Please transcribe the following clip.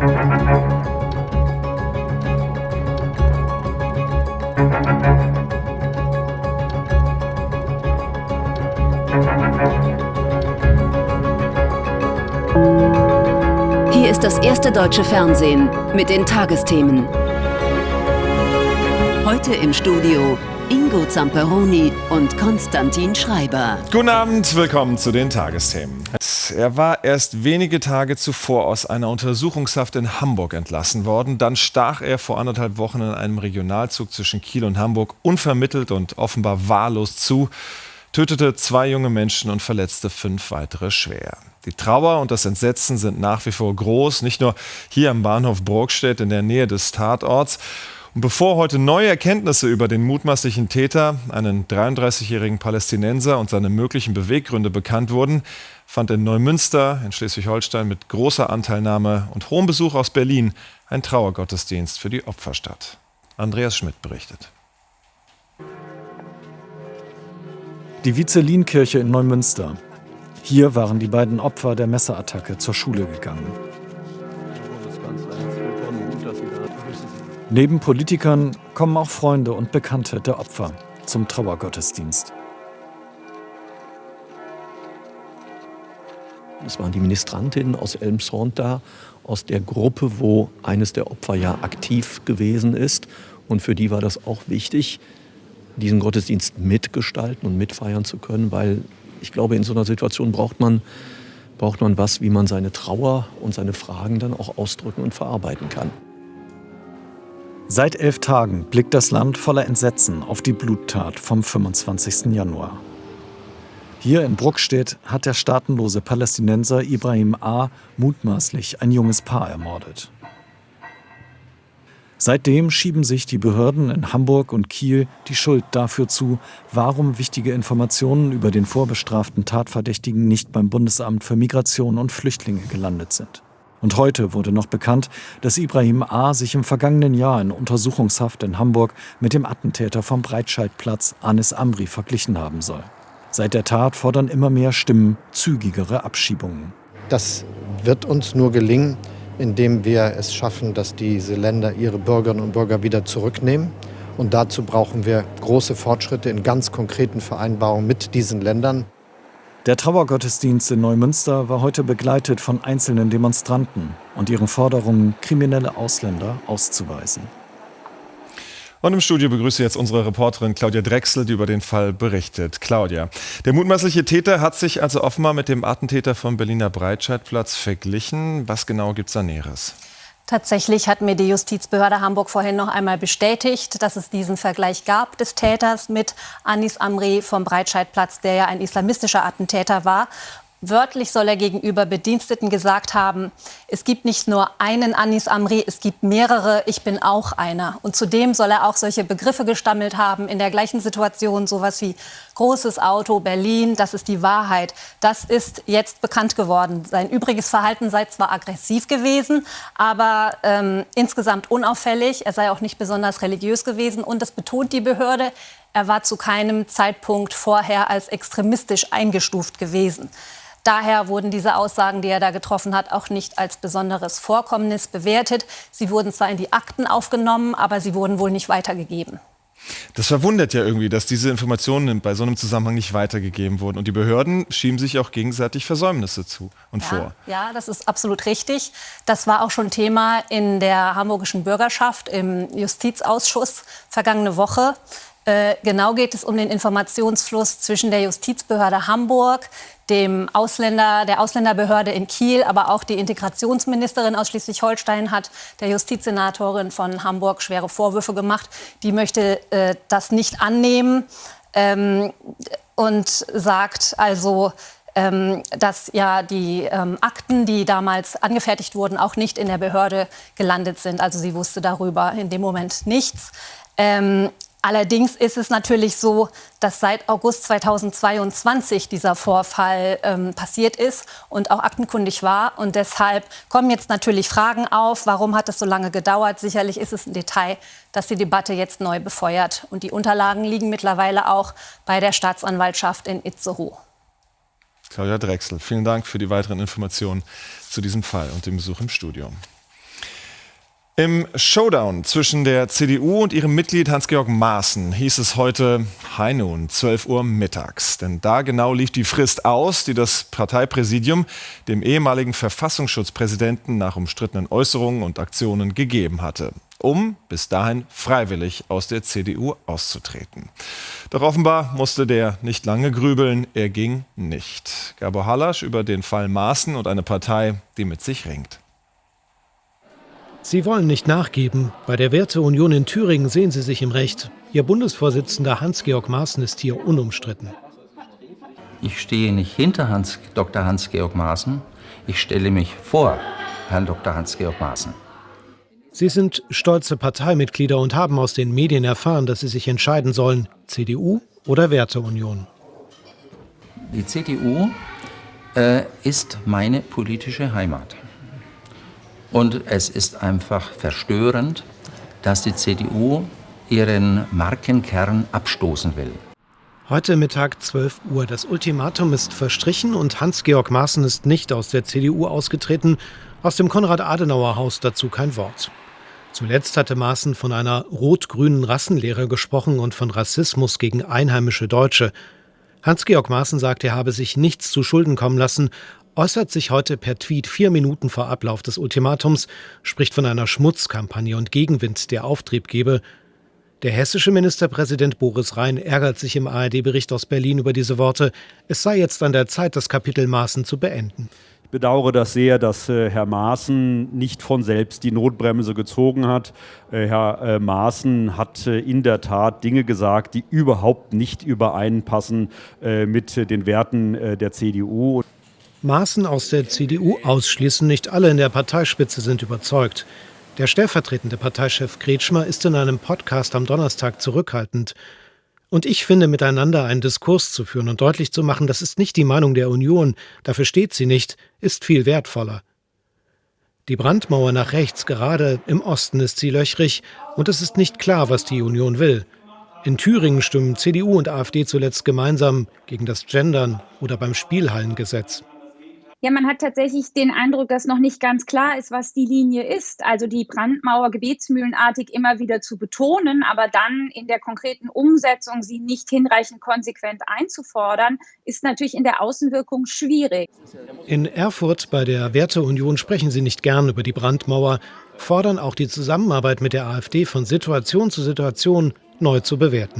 Hier ist das erste deutsche Fernsehen mit den Tagesthemen. Heute im Studio Ingo Zamperoni und Konstantin Schreiber. Guten Abend, willkommen zu den Tagesthemen. Er war erst wenige Tage zuvor aus einer Untersuchungshaft in Hamburg entlassen worden. Dann stach er vor anderthalb Wochen in einem Regionalzug zwischen Kiel und Hamburg unvermittelt und offenbar wahllos zu, tötete zwei junge Menschen und verletzte fünf weitere schwer. Die Trauer und das Entsetzen sind nach wie vor groß, nicht nur hier am Bahnhof Burgstedt in der Nähe des Tatorts. Und bevor heute neue Erkenntnisse über den mutmaßlichen Täter, einen 33-jährigen Palästinenser und seine möglichen Beweggründe bekannt wurden, fand in Neumünster in Schleswig-Holstein mit großer Anteilnahme und hohem Besuch aus Berlin ein Trauergottesdienst für die Opfer statt. Andreas Schmidt berichtet. Die Vizelin-Kirche in Neumünster. Hier waren die beiden Opfer der Messerattacke zur Schule gegangen. Neben Politikern kommen auch Freunde und Bekannte der Opfer zum Trauergottesdienst. Es waren die Ministrantinnen aus Elmshorn da, aus der Gruppe, wo eines der Opfer ja aktiv gewesen ist. Und für die war das auch wichtig, diesen Gottesdienst mitgestalten und mitfeiern zu können, weil ich glaube, in so einer Situation braucht man, braucht man was, wie man seine Trauer und seine Fragen dann auch ausdrücken und verarbeiten kann. Seit elf Tagen blickt das Land voller Entsetzen auf die Bluttat vom 25. Januar. Hier in Bruckstedt hat der staatenlose Palästinenser Ibrahim A. mutmaßlich ein junges Paar ermordet. Seitdem schieben sich die Behörden in Hamburg und Kiel die Schuld dafür zu, warum wichtige Informationen über den vorbestraften Tatverdächtigen nicht beim Bundesamt für Migration und Flüchtlinge gelandet sind. Und heute wurde noch bekannt, dass Ibrahim A. sich im vergangenen Jahr in Untersuchungshaft in Hamburg mit dem Attentäter vom Breitscheidplatz Anis Amri verglichen haben soll. Seit der Tat fordern immer mehr Stimmen zügigere Abschiebungen. Das wird uns nur gelingen, indem wir es schaffen, dass diese Länder ihre Bürgerinnen und Bürger wieder zurücknehmen. Und dazu brauchen wir große Fortschritte in ganz konkreten Vereinbarungen mit diesen Ländern. Der Trauergottesdienst in Neumünster war heute begleitet von einzelnen Demonstranten und ihren Forderungen, kriminelle Ausländer auszuweisen. Und im Studio begrüße ich jetzt unsere Reporterin Claudia Drechsel, die über den Fall berichtet. Claudia, der mutmaßliche Täter hat sich also offenbar mit dem Attentäter vom Berliner Breitscheidplatz verglichen. Was genau gibt es da Näheres? Tatsächlich hat mir die Justizbehörde Hamburg vorhin noch einmal bestätigt, dass es diesen Vergleich gab des Täters mit Anis Amri vom Breitscheidplatz, der ja ein islamistischer Attentäter war. Wörtlich soll er gegenüber Bediensteten gesagt haben, es gibt nicht nur einen Anis Amri, es gibt mehrere, ich bin auch einer. Und zudem soll er auch solche Begriffe gestammelt haben, in der gleichen Situation, sowas wie großes Auto, Berlin, das ist die Wahrheit. Das ist jetzt bekannt geworden. Sein übriges Verhalten sei zwar aggressiv gewesen, aber ähm, insgesamt unauffällig. Er sei auch nicht besonders religiös gewesen. Und das betont die Behörde, er war zu keinem Zeitpunkt vorher als extremistisch eingestuft gewesen. Daher wurden diese Aussagen, die er da getroffen hat, auch nicht als besonderes Vorkommnis bewertet. Sie wurden zwar in die Akten aufgenommen, aber sie wurden wohl nicht weitergegeben. Das verwundert ja irgendwie, dass diese Informationen bei so einem Zusammenhang nicht weitergegeben wurden. Und die Behörden schieben sich auch gegenseitig Versäumnisse zu und ja, vor. Ja, das ist absolut richtig. Das war auch schon Thema in der hamburgischen Bürgerschaft im Justizausschuss vergangene Woche. Äh, genau geht es um den Informationsfluss zwischen der Justizbehörde Hamburg, dem Ausländer, der Ausländerbehörde in Kiel, aber auch die Integrationsministerin aus Schleswig-Holstein hat der Justizsenatorin von Hamburg schwere Vorwürfe gemacht. Die möchte äh, das nicht annehmen ähm, und sagt also, ähm, dass ja die ähm, Akten, die damals angefertigt wurden, auch nicht in der Behörde gelandet sind. Also sie wusste darüber in dem Moment nichts. Allerdings ist es natürlich so, dass seit August 2022 dieser Vorfall ähm, passiert ist und auch aktenkundig war. Und deshalb kommen jetzt natürlich Fragen auf, warum hat es so lange gedauert? Sicherlich ist es ein Detail, das die Debatte jetzt neu befeuert. Und die Unterlagen liegen mittlerweile auch bei der Staatsanwaltschaft in Itzehoe. Claudia Drechsel, vielen Dank für die weiteren Informationen zu diesem Fall und dem Besuch im Studium. Im Showdown zwischen der CDU und ihrem Mitglied Hans-Georg Maaßen hieß es heute Hi nun, 12 Uhr mittags. Denn da genau lief die Frist aus, die das Parteipräsidium dem ehemaligen Verfassungsschutzpräsidenten nach umstrittenen Äußerungen und Aktionen gegeben hatte um bis dahin freiwillig aus der CDU auszutreten. Doch offenbar musste der nicht lange grübeln, er ging nicht. Gabor Hallasch über den Fall Maaßen und eine Partei, die mit sich ringt. Sie wollen nicht nachgeben. Bei der Werteunion in Thüringen sehen Sie sich im Recht. Ihr Bundesvorsitzender Hans-Georg Maaßen ist hier unumstritten. Ich stehe nicht hinter Hans, Dr. Hans-Georg Maaßen. Ich stelle mich vor Herrn Dr. Hans-Georg Maaßen. Sie sind stolze Parteimitglieder und haben aus den Medien erfahren, dass Sie sich entscheiden sollen, CDU oder Werteunion. Die CDU äh, ist meine politische Heimat. Und es ist einfach verstörend, dass die CDU ihren Markenkern abstoßen will. Heute Mittag 12 Uhr. Das Ultimatum ist verstrichen und Hans-Georg Maaßen ist nicht aus der CDU ausgetreten. Aus dem Konrad-Adenauer-Haus dazu kein Wort. Zuletzt hatte Maaßen von einer rot-grünen Rassenlehre gesprochen und von Rassismus gegen einheimische Deutsche. Hans-Georg Maaßen sagt, er habe sich nichts zu Schulden kommen lassen, äußert sich heute per Tweet vier Minuten vor Ablauf des Ultimatums, spricht von einer Schmutzkampagne und Gegenwind, der Auftrieb gebe. Der hessische Ministerpräsident Boris Rhein ärgert sich im ARD-Bericht aus Berlin über diese Worte. Es sei jetzt an der Zeit, das Kapitel Maaßen zu beenden. Ich bedauere das sehr, dass äh, Herr Maaßen nicht von selbst die Notbremse gezogen hat. Äh, Herr äh, Maaßen hat in der Tat Dinge gesagt, die überhaupt nicht übereinpassen mit den Werten der CDU. Maaßen aus der CDU ausschließen. Nicht alle in der Parteispitze sind überzeugt. Der stellvertretende Parteichef Kretschmer ist in einem Podcast am Donnerstag zurückhaltend. Und ich finde, miteinander einen Diskurs zu führen und deutlich zu machen, das ist nicht die Meinung der Union, dafür steht sie nicht, ist viel wertvoller. Die Brandmauer nach rechts, gerade im Osten, ist sie löchrig und es ist nicht klar, was die Union will. In Thüringen stimmen CDU und AfD zuletzt gemeinsam gegen das Gendern oder beim Spielhallengesetz. Ja, man hat tatsächlich den Eindruck, dass noch nicht ganz klar ist, was die Linie ist. Also die Brandmauer gebetsmühlenartig immer wieder zu betonen, aber dann in der konkreten Umsetzung sie nicht hinreichend konsequent einzufordern, ist natürlich in der Außenwirkung schwierig. In Erfurt bei der Werteunion sprechen sie nicht gern über die Brandmauer, fordern auch die Zusammenarbeit mit der AfD von Situation zu Situation neu zu bewerten.